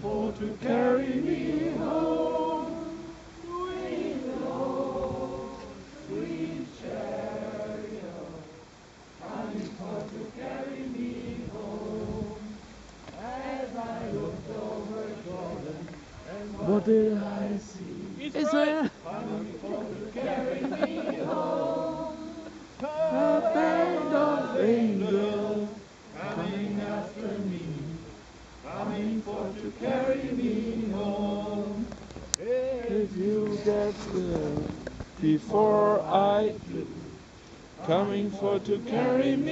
for to carry me home. Sweet Lord, sweet chariot, coming for to carry me home. As I looked over Jordan, and what did I see? Israel. Coming for to carry me home. If you get there before I do, coming for to carry me